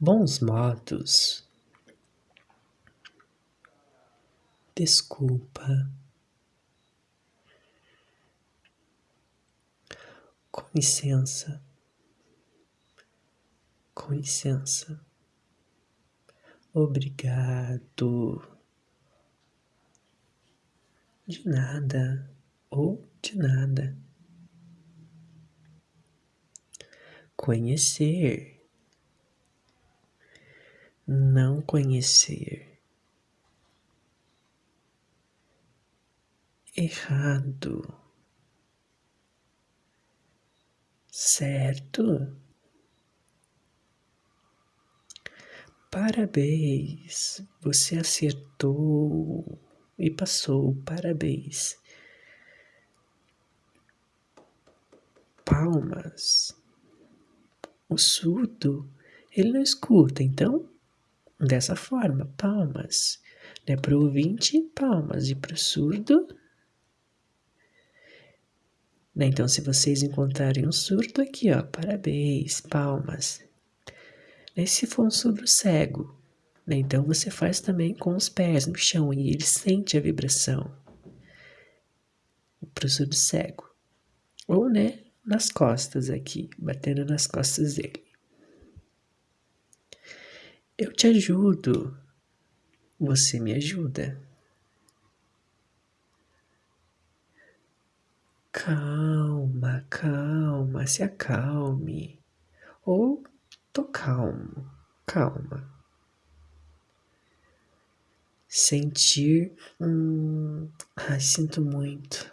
bons modos. Desculpa. Com licença. Com licença. Obrigado. De nada ou de nada. Conhecer. Não conhecer. Errado. Certo? Parabéns, você acertou e passou. Parabéns. Palmas. O surdo, ele não escuta, então, dessa forma, palmas. Né? Para o ouvinte, palmas. E para o surdo, né? Então, se vocês encontrarem um surdo aqui, ó, parabéns, palmas. E se for um surdo cego, né? Então você faz também com os pés no chão e ele sente a vibração. Para o surdo cego. Ou, né, nas costas aqui, batendo nas costas dele. Eu te ajudo. Você me ajuda. Calma, calma, se acalme. Ou tô calmo, calma. Sentir, hum, ai, sinto muito.